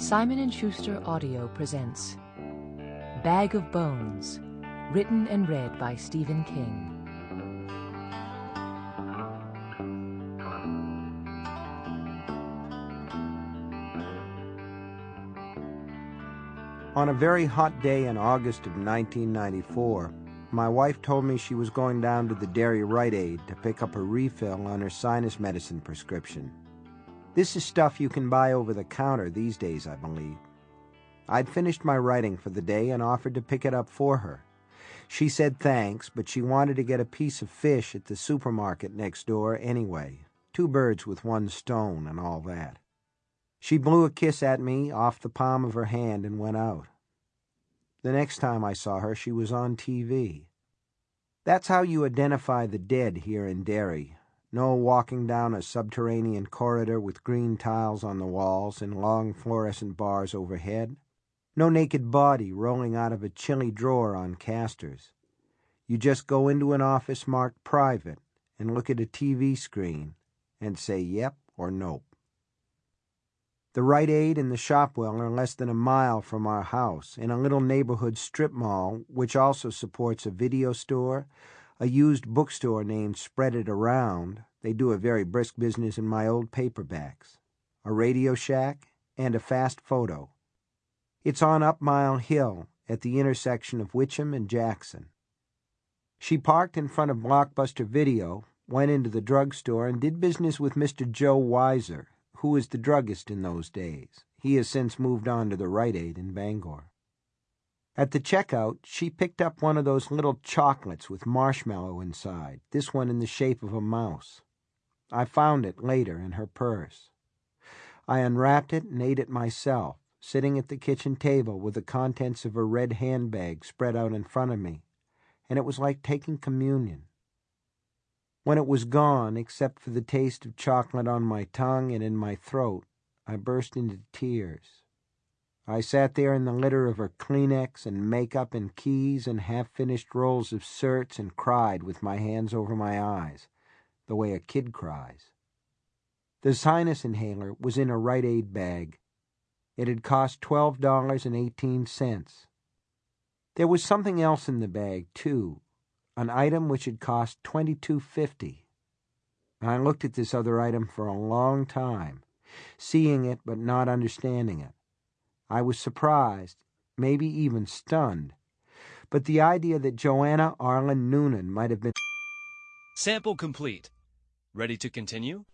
Simon & Schuster Audio presents Bag of Bones, written and read by Stephen King. On a very hot day in August of 1994, my wife told me she was going down to the Derry Rite Aid to pick up a refill on her sinus medicine prescription. This is stuff you can buy over the counter these days, I believe. I'd finished my writing for the day and offered to pick it up for her. She said thanks, but she wanted to get a piece of fish at the supermarket next door anyway. Two birds with one stone and all that. She blew a kiss at me off the palm of her hand and went out. The next time I saw her, she was on TV. That's how you identify the dead here in Derry. No walking down a subterranean corridor with green tiles on the walls and long fluorescent bars overhead. No naked body rolling out of a chilly drawer on casters. You just go into an office marked private and look at a TV screen and say yep or nope. The Rite Aid and the Shopwell are less than a mile from our house, in a little neighborhood strip mall which also supports a video store, a used bookstore named Spread It Around. They do a very brisk business in my old paperbacks. A radio shack and a fast photo. It's on Up Mile Hill at the intersection of Witcham and Jackson. She parked in front of Blockbuster Video, went into the drugstore, and did business with Mr. Joe Wyzer, who was the druggist in those days. He has since moved on to the Rite Aid in Bangor. At the checkout, she picked up one of those little chocolates with marshmallow inside, this one in the shape of a mouse. I found it later in her purse. I unwrapped it and ate it myself, sitting at the kitchen table with the contents of a red handbag spread out in front of me, and it was like taking communion. When it was gone, except for the taste of chocolate on my tongue and in my throat, I burst into tears. I sat there in the litter of her Kleenex and makeup and keys and half-finished rolls of certs and cried with my hands over my eyes, the way a kid cries. The sinus inhaler was in a Rite Aid bag. It had cost twelve dollars and eighteen cents. There was something else in the bag, too, an item which had cost twenty-two fifty. I looked at this other item for a long time, seeing it but not understanding it. I was surprised, maybe even stunned, but the idea that Johanna Arlen Noonan might have been Sample complete. Ready to continue?